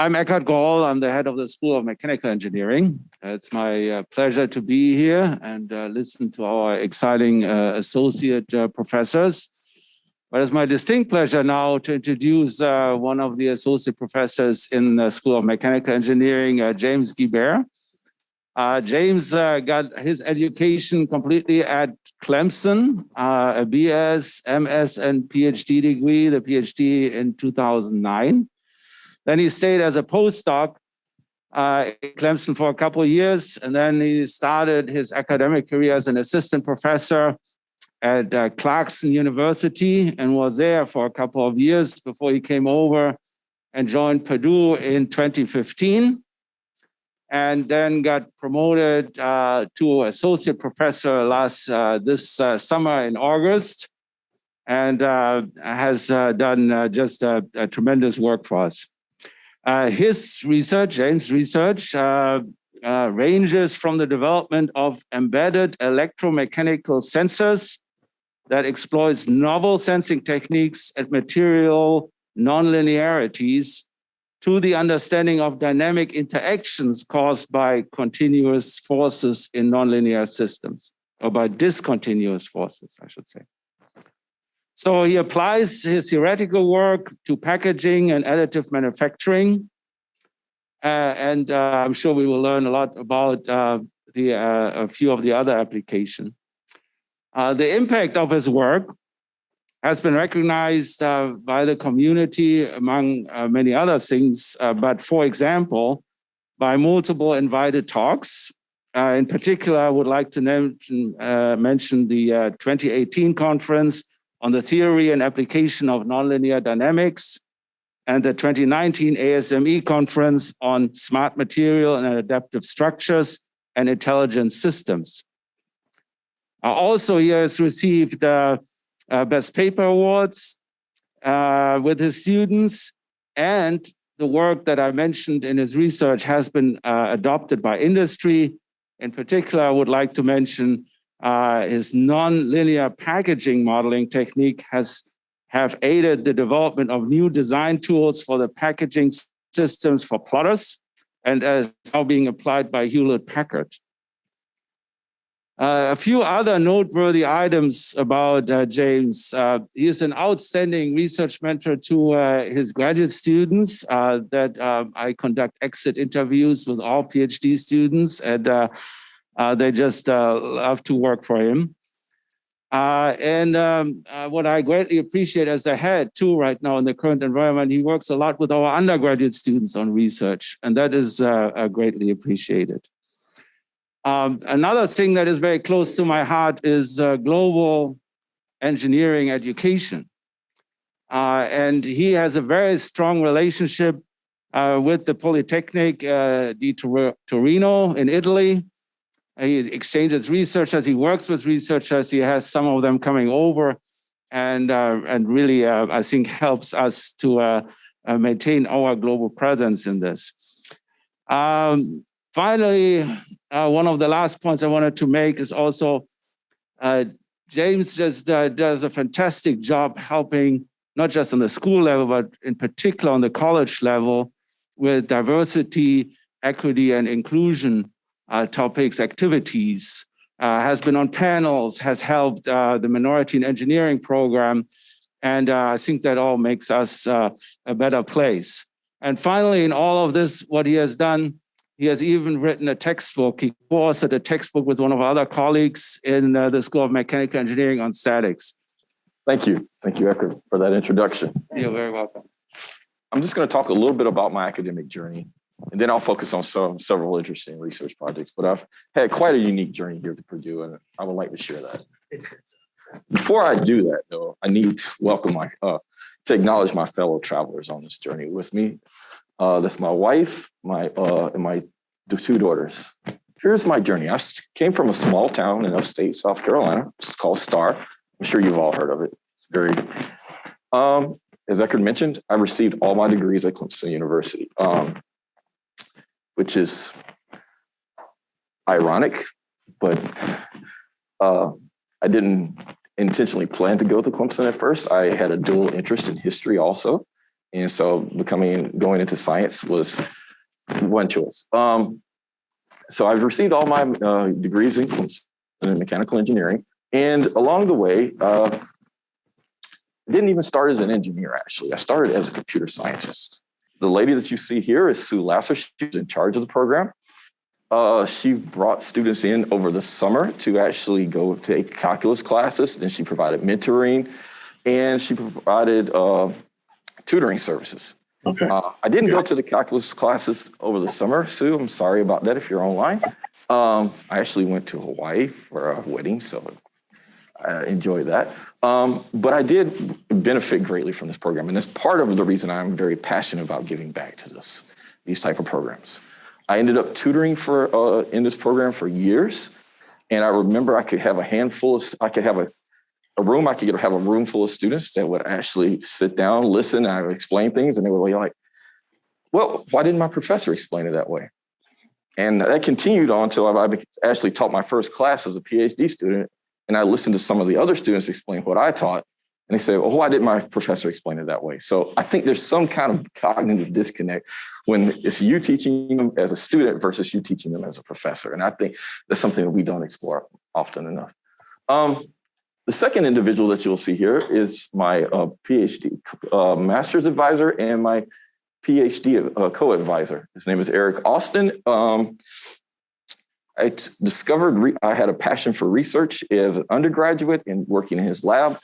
I'm Eckhard Groll. I'm the head of the School of Mechanical Engineering. It's my uh, pleasure to be here and uh, listen to our exciting uh, associate uh, professors. But it's my distinct pleasure now to introduce uh, one of the associate professors in the School of Mechanical Engineering, uh, James Gibert. James got his education completely at Clemson, a BS, MS, and PhD degree, the PhD in 2009. Then he stayed as a postdoc uh, at Clemson for a couple of years, and then he started his academic career as an assistant professor at uh, Clarkson University and was there for a couple of years before he came over and joined Purdue in 2015 and then got promoted uh, to associate professor last uh, this uh, summer in August and uh, has uh, done uh, just a, tremendous work for us. Uh, his research, James' research, uh, uh, ranges from the development of embedded electromechanical sensors that exploits novel sensing techniques at material nonlinearities to the understanding of dynamic interactions caused by continuous forces in nonlinear systems, or by discontinuous forces, I should say. So he applies his theoretical work to packaging and additive manufacturing. Uh, and uh, I'm sure we will learn a lot about uh, the, uh, a few of the other applications. Uh, the impact of his work has been recognized uh, by the community among many other things, but for example, by multiple invited talks. in particular, I would like to mention, mention the 2018 conference on the theory and application of nonlinear dynamics and the 2019 ASME conference on smart material and adaptive structures and intelligent systems. Uh, also, he has received uh, uh, Best Paper Awards uh, with his students and the work that I mentioned in his research has been uh, adopted by industry. In particular, I would like to mention uh, his non-linear packaging modeling technique has have aided the development of new design tools for the packaging systems for plotters and is now being applied by Hewlett Packard. Uh, a few other noteworthy items about uh, James. Uh, he is an outstanding research mentor to uh, his graduate students uh, that um, I conduct exit interviews with all PhD students and uh, they just uh, love to work for him. Uh, and um, uh, what I greatly appreciate as a head too right now in the current environment, he works a lot with our undergraduate students on research, and that is uh, uh, greatly appreciated. Um, another thing that is very close to my heart is global engineering education. and he has a very strong relationship with the Polytechnic di Torino in Italy, he exchanges researchers, he works with researchers, he has some of them coming over. And, uh, and really, uh, I think, helps us to uh, uh maintain our global presence in this. Um, finally, uh, one of the last points I wanted to make is also uh, James just does a fantastic job helping, not just on the school level, but in particular on the college level with diversity, equity, and inclusion topics, activities, uh, has been on panels, has helped uh, the Minority in Engineering program. And I think that all makes us a better place. And finally, in all of this, what he has done, he has even written a textbook. He co-authored a textbook with one of our other colleagues in uh, the School of Mechanical Engineering on statics. Thank you. Thank you, Eckhard, for that introduction. You're very welcome. I'm just going to talk a little bit about my academic journey and then I'll focus on some several interesting research projects. But I've had quite a unique journey here to Purdue, and I would like to share that. Before I do that, though, I need to welcome my uh, to acknowledge my fellow travelers on this journey with me. Uh, that's my wife, my uh, and my two daughters. Here's my journey. I came from a small town in upstate South Carolina. It's called Star. I'm sure you've all heard of it. It's very. Um, as Eckhard mentioned, I received all my degrees at Clemson University. Um, which is ironic, but uh, I didn't intentionally plan to go to Clemson at first. I had a dual interest in history also. And so becoming, going into science was one choice. Um, so I've received all my uh, degrees in, in mechanical engineering. And along the way, uh, I didn't even start as an engineer, actually. I started as a computer scientist. The lady that you see here is Sue Lasser. She's in charge of the program. Uh, she brought students in over the summer to actually go take calculus classes. And she provided mentoring and she provided uh, tutoring services. Okay. Uh, I didn't go to the calculus classes over the summer, Sue. I'm sorry about that if you're online. Um, I actually went to Hawaii for a wedding, so I enjoyed that. Um, but I did benefit greatly from this program, and that's part of the reason I'm very passionate about giving back to this, these type of programs. I ended up tutoring for uh, in this program for years, and I remember I could have a handful of, I could have a a room, I could have a room full of students that would actually sit down, listen, I would explain things, and they would be like, well, why didn't my professor explain it that way? And that continued on until I actually taught my first class as a PhD student. And I listened to some of the other students explain what I taught. And they say, well, why didn't my professor explain it that way? So I think there's some kind of cognitive disconnect when it's you teaching them as a student versus you teaching them as a professor. And I think that's something that we don't explore often enough. Um, the second individual that you'll see here is my uh, PhD uh, master's advisor and my PhD uh, co-advisor. His name is Eric Austin. Um, I discovered I had a passion for research as an undergraduate and working in his lab.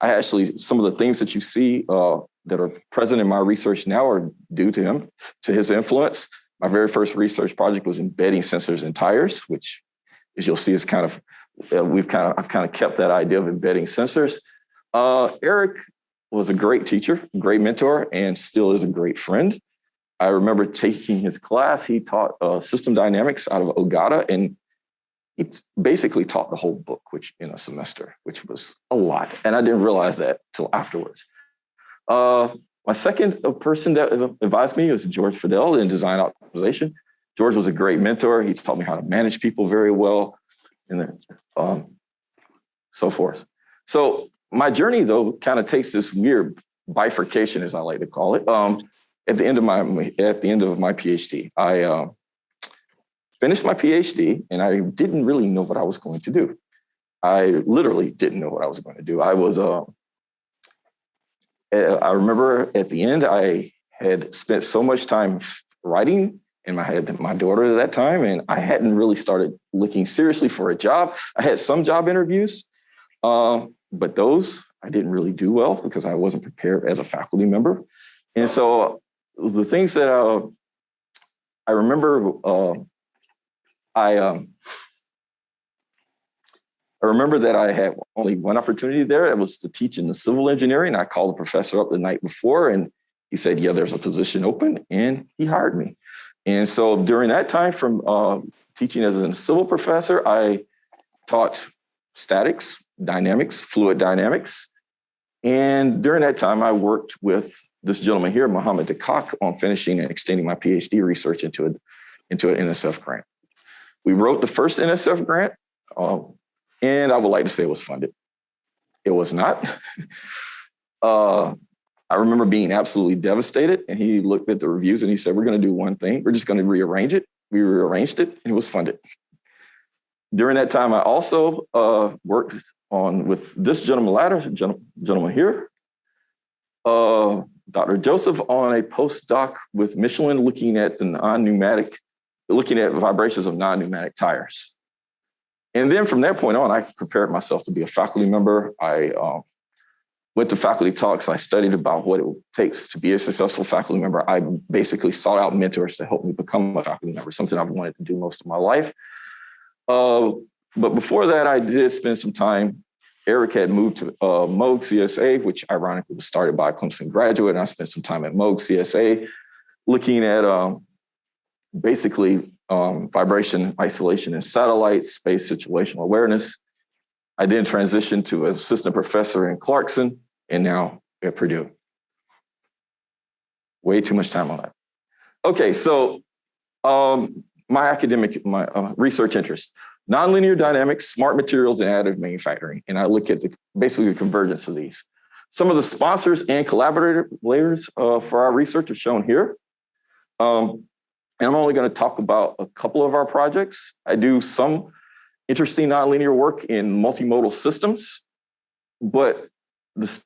I actually, some of the things that you see uh, that are present in my research now are due to him, to his influence. My very first research project was embedding sensors in tires, which as you'll see is kind of uh, we've kind of I've kind of kept that idea of embedding sensors. Uh, Eric was a great teacher, great mentor, and still is a great friend. I remember taking his class. He taught uh, system dynamics out of Ogata, and he basically taught the whole book, which in a semester, which was a lot, and I didn't realize that till afterwards. Uh, my second person that advised me was Georges Fadel in design optimization. George was a great mentor. He taught me how to manage people very well and um, so forth. So my journey though kind of takes this weird bifurcation, as I like to call it. Um, at the end of my at the end of my PhD, I uh, finished my PhD, and I didn't really know what I was going to do. I literally didn't know what I was going to do. I was. Uh, I remember at the end, I had spent so much time writing and I had my daughter at that time, and I hadn't really started looking seriously for a job. I had some job interviews, um, but those I didn't really do well because I wasn't prepared as a faculty member. And so the things that uh, I remember, uh, I um, I remember that I had only one opportunity there. It was to teach in the civil engineering. I called the professor up the night before, and he said, "Yeah, there's a position open," and he hired me. And so during that time from uh, teaching as a civil professor, I taught statics, dynamics, fluid dynamics. And during that time, I worked with this gentleman here, Mohammed Daqaq, on finishing and extending my PhD research into, a, into an NSF grant. We wrote the first NSF grant, uh, and I would like to say it was funded. It was not. uh, I remember being absolutely devastated. And he looked at the reviews and he said, We're going to do one thing. We're just going to rearrange it. We rearranged it and it was funded. During that time, I also uh, worked on with this gentleman ladder, gentleman here, uh, Dr. Joseph on a postdoc with Michelin looking at the non-pneumatic, looking at vibrations of non-pneumatic tires. And then from that point on, I prepared myself to be a faculty member. I um, went to faculty talks. I studied about what it takes to be a successful faculty member. I basically sought out mentors to help me become a faculty member, something I've wanted to do most of my life. Uh, but before that, I did spend some time. Eric had moved to uh, Moog CSA, which ironically was started by a Clemson graduate. And I spent some time at Moog CSA looking at um, basically um, vibration isolation in satellites, space situational awareness. I then transitioned to assistant professor in Clarkson, and now at Purdue. Way too much time on that. Okay, so um, my academic, my uh, research interest, nonlinear dynamics, smart materials, and additive manufacturing. And I look at the basically the convergence of these. Some of the sponsors and collaborators uh, for our research are shown here. Um, and I'm only going to talk about a couple of our projects. I do some interesting nonlinear work in multimodal systems, but the,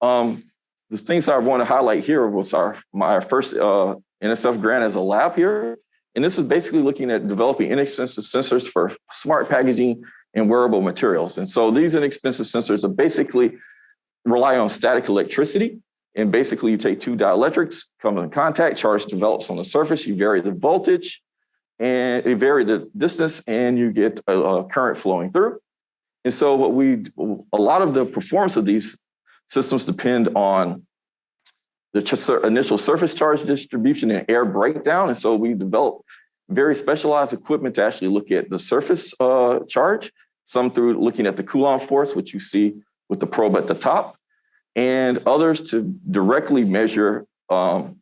um, the things I want to highlight here was our my first uh, NSF grant as a lab here. And this is basically looking at developing inexpensive sensors for smart packaging and wearable materials. And so these inexpensive sensors are basically rely on static electricity. And basically you take two dielectrics, come in contact, charge develops on the surface, you vary the voltage and you vary the distance and you get a, a current flowing through. And so what we, a lot of the performance of these systems depend on the initial surface charge distribution and air breakdown. And so we developed very specialized equipment to actually look at the surface uh, charge, some through looking at the Coulomb force, which you see with the probe at the top, and others to directly measure um,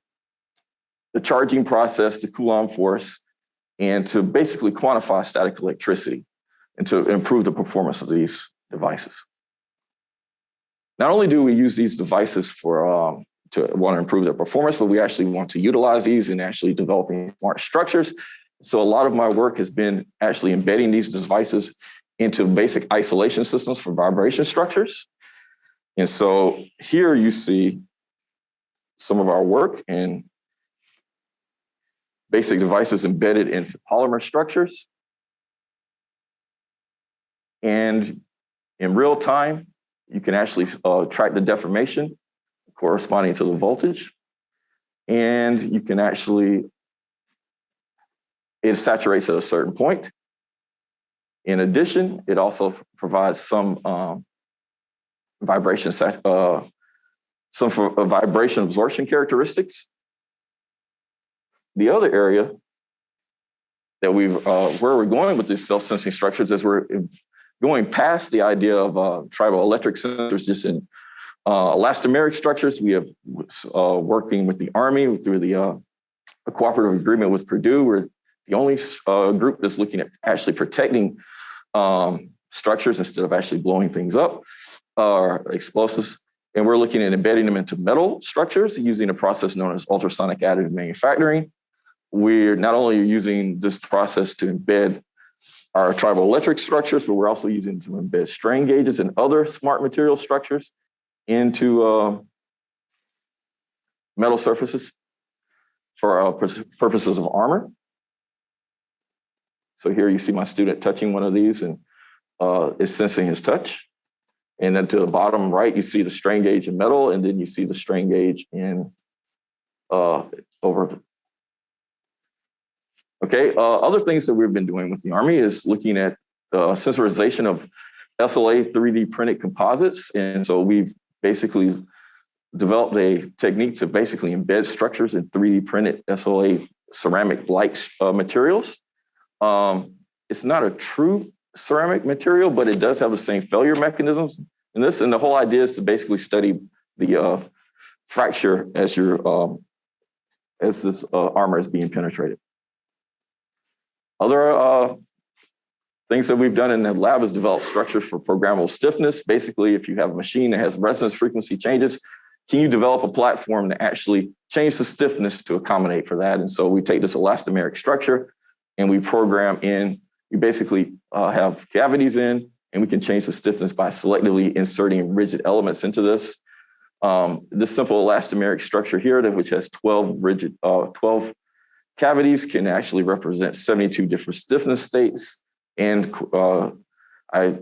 the charging process, the Coulomb force, and to basically quantify static electricity and to improve the performance of these devices. Not only do we use these devices for um, to want to improve their performance, but we actually want to utilize these in actually developing smart structures. So a lot of my work has been actually embedding these devices into basic isolation systems for vibration structures. And so here you see some of our work in basic devices embedded into polymer structures. And in real time, you can actually uh, track the deformation corresponding to the voltage. And you can actually, it saturates at a certain point. In addition, it also provides some um, vibration, uh, some for, uh, vibration absorption characteristics. The other area that we've, uh, where we're going with these self-sensing structures is we're going past the idea of uh, triboelectric sensors just in uh, elastomeric structures, we have uh, working with the Army through the uh, cooperative agreement with Purdue. We're the only uh, group that's looking at actually protecting um, structures instead of actually blowing things up or explosives. And we're looking at embedding them into metal structures using a process known as ultrasonic additive manufacturing. We're not only using this process to embed our triboelectric structures, but we're also using to embed strain gauges and other smart material structures into uh, metal surfaces for uh, purposes of armor. So here you see my student touching one of these and uh, is sensing his touch. And then to the bottom right, you see the strain gauge in metal, and then you see the strain gauge in uh, over. Okay, uh, other things that we've been doing with the Army is looking at uh, sensorization of SLA 3D printed composites. And so we've basically developed a technique to basically embed structures in 3D printed SLA ceramic-like uh, materials. Um, it's not a true ceramic material, but it does have the same failure mechanisms. And this, and the whole idea is to basically study the uh, fracture as your um, as this uh, armor is being penetrated. Other uh, Things that we've done in the lab is develop structures for programmable stiffness. Basically, if you have a machine that has resonance frequency changes, can you develop a platform to actually change the stiffness to accommodate for that? And so we take this elastomeric structure and we program in, we basically uh, have cavities in and we can change the stiffness by selectively inserting rigid elements into this. Um, this simple elastomeric structure here, which has 12 rigid, uh, 12 cavities can actually represent 72 different stiffness states. And uh, I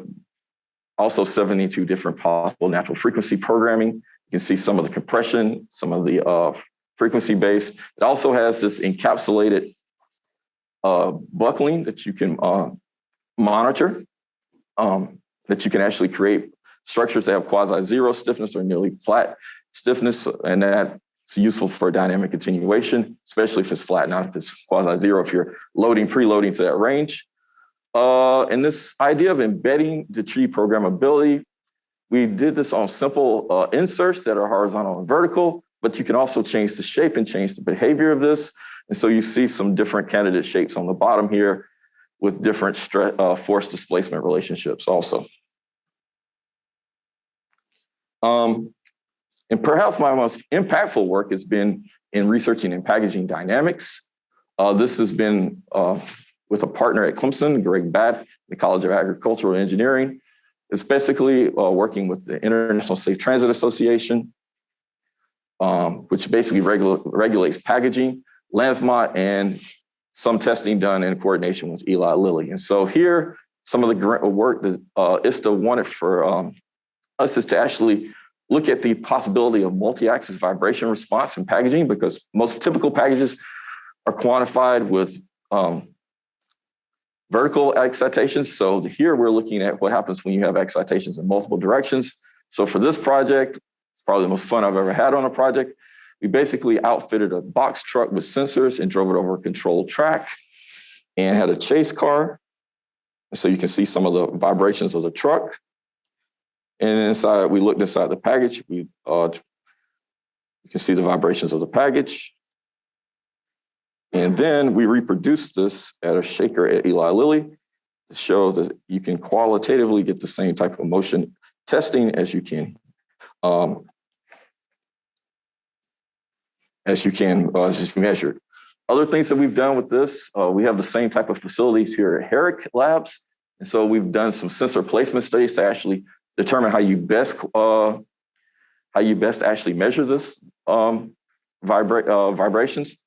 also 72 different possible natural frequency programming. You can see some of the compression, some of the uh, frequency base. It also has this encapsulated uh, buckling that you can uh, monitor, um, that you can actually create structures that have quasi-zero stiffness or nearly flat stiffness, and that's useful for dynamic continuation, especially if it's flat, not if it's quasi-zero, if you're loading, preloading to that range. Uh, and this idea of embedding the tree programmability, we did this on simple uh, inserts that are horizontal and vertical, but you can also change the shape and change the behavior of this. And so you see some different candidate shapes on the bottom here with different uh, force displacement relationships also. Um, and perhaps my most impactful work has been in researching and packaging dynamics. Uh, this has been uh, with a partner at Clemson, Greg Batt, the College of Agricultural Engineering. It's basically uh, working with the International Safe Transit Association, um, which basically regula regulates packaging, Lansmont, and some testing done in coordination with Eli Lilly. And so here, some of the work that uh, ISTA wanted for um, us is to actually look at the possibility of multi-axis vibration response in packaging because most typical packages are quantified with um, vertical excitations. So here we're looking at what happens when you have excitations in multiple directions. So for this project, it's probably the most fun I've ever had on a project. We basically outfitted a box truck with sensors and drove it over a controlled track and had a chase car. So you can see some of the vibrations of the truck. And inside, we looked inside the package. We uh, you can see the vibrations of the package. And then we reproduced this at a shaker at Eli Lilly to show that you can qualitatively get the same type of motion testing as you can um, as you can uh, as measured. Other things that we've done with this, uh, we have the same type of facilities here at Herrick Labs. And so we've done some sensor placement studies to actually determine how you best uh, how you best actually measure this um, vibra uh, vibrations.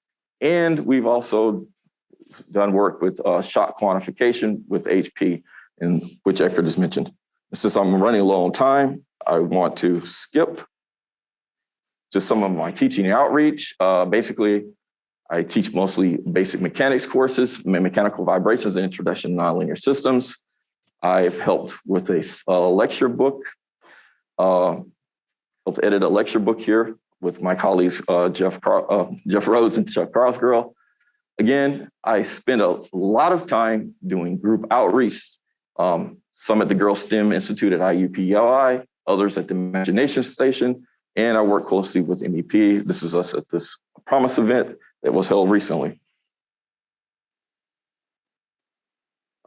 And we've also done work with uh, shock quantification with HP, in which Eckhard has mentioned. Since I'm running low on time, I want to skip just some of my teaching outreach. Uh, basically, I teach mostly basic mechanics courses, mechanical vibrations and introduction to nonlinear systems. I've helped with a, a lecture book, uh, helped edit a lecture book here with my colleagues, uh, Jeff, uh, Jeff Rhoads and Chuck Krousgrill. Again, I spend a lot of time doing group outreach, um, some at the Girl STEM Institute at IUPUI, others at the Imagination Station, and I work closely with MEP. This is us at this Promise event that was held recently.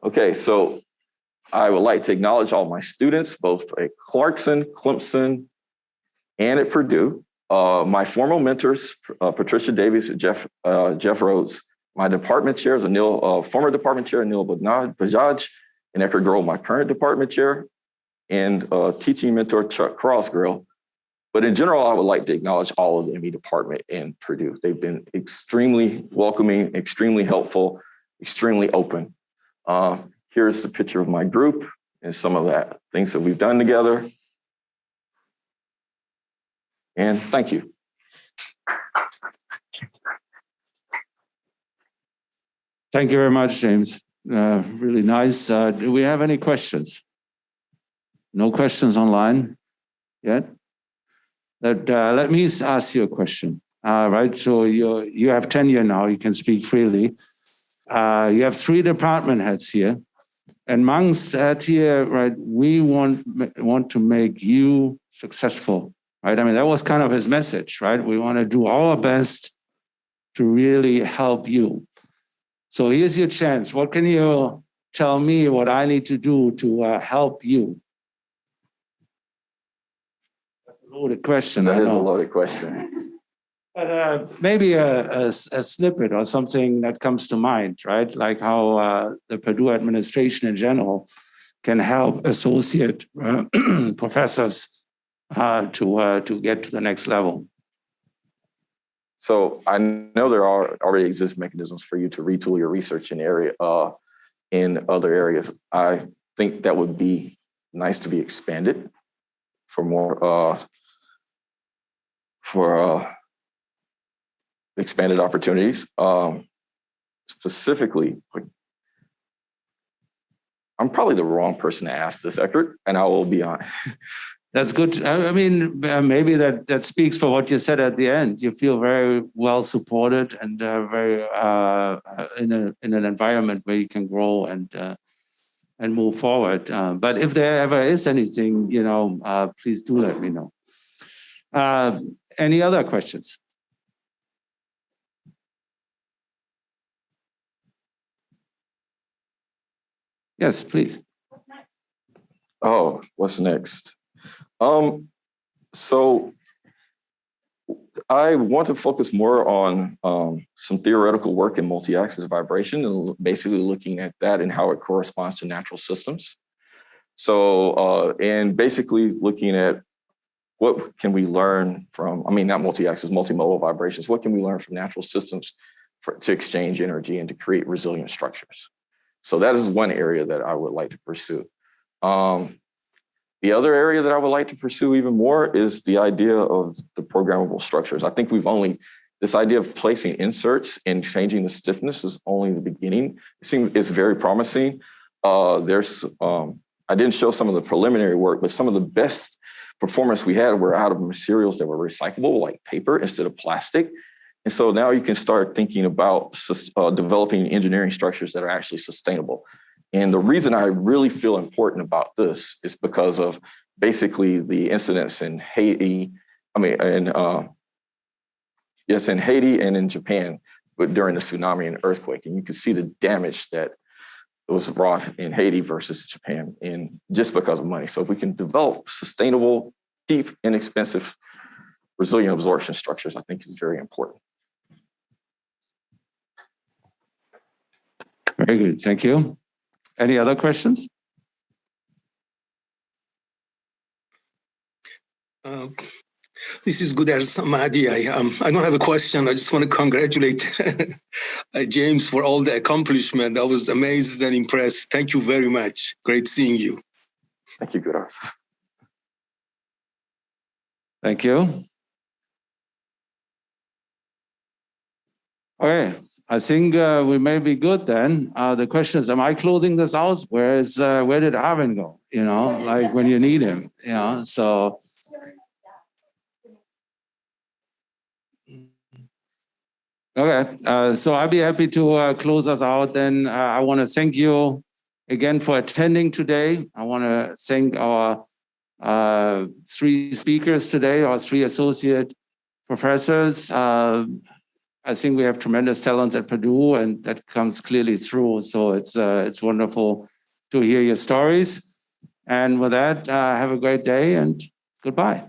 Okay, so I would like to acknowledge all my students, both at Clarkson, Clemson, and at Purdue. Uh, my formal mentors, uh, Patricia Davies and Jeff, uh, Jeff Rhoads. My department chairs, Anil, uh, former department chair, Anil Bajaj, and Eckhard Groll, my current department chair, and uh, teaching mentor, Chuck Krousgrill. But in general, I would like to acknowledge all of the ME department in Purdue. They've been extremely welcoming, extremely helpful, extremely open. Here's the picture of my group and some of that things that we've done together. And thank you. Thank you very much, James. Uh, really nice. Uh, do we have any questions? No questions online yet? Let, uh, let me ask you a question. Uh, right, so you you have tenure now, you can speak freely. Uh, you have three department heads here. And amongst that here, right, we want, want to make you successful, right? I mean, that was kind of his message, right? We want to do our best to really help you. So here's your chance. What can you tell me what I need to do to uh, help you? That's a loaded question. That is a loaded question. But uh, maybe a, a, a, snippet or something that comes to mind, right? Like how uh, the Purdue administration in general can help associate uh, professors uh, to uh, to get to the next level. So I know there are already exist mechanisms for you to retool your research in area uh, in other areas. I think that would be nice to be expanded for more for expanded opportunities. Um, specifically, I'm probably the wrong person to ask this, Eckhard, and I will be on. That's good. I mean, uh, maybe that that speaks for what you said at the end. You feel very well supported and uh, very uh, in a in an environment where you can grow and uh, and move forward. Uh, but if there ever is anything, you know, uh, please do let me know. any other questions? Yes, please. Oh, what's next? Um, So I want to focus more on um, some theoretical work in multi-axis vibration and basically looking at that and how it corresponds to natural systems. So, uh, and basically looking at what can we learn from, I mean, not multi-axis, multimodal vibrations, what can we learn from natural systems for, to exchange energy and to create resilient structures? So that is one area that I would like to pursue. Um, the other area that I would like to pursue even more is the idea of the programmable structures. I think we've only, this idea of placing inserts and changing the stiffness is only the beginning. It seems it's very promising. Uh, there's, um, I didn't show some of the preliminary work, but some of the best performance we had were out of materials that were recyclable, like paper instead of plastic. And so now you can start thinking about uh, developing engineering structures that are actually sustainable. And the reason I really feel important about this is because of basically the incidents in Haiti, I mean, in, uh, yes, in Haiti and in Japan, but during the tsunami and earthquake. And you can see the damage that was brought in Haiti versus Japan in just because of money. So if we can develop sustainable, cheap, inexpensive, resilient absorption structures, I think is very important. Very good, thank you. Any other questions? Uh, this is good as Mahdi. I, um, I don't have a question. I just want to congratulate uh, James for all the accomplishment. I was amazed and impressed. Thank you very much. Great seeing you. Thank you, Gudas. Thank you. Okay, I think uh, we may be good then. Uh, the question is, am I closing this out? Where is, uh, where did Arvin go? You know, like when you need him, you know, so. Okay, uh, so I'll be happy to uh, close us out then. Uh, I want to thank you again for attending today. I want to thank our three speakers today, our three associate professors. I think we have tremendous talents at Purdue and that comes clearly through. So it's, uh, it's wonderful to hear your stories. And with that, uh, have a great day and goodbye.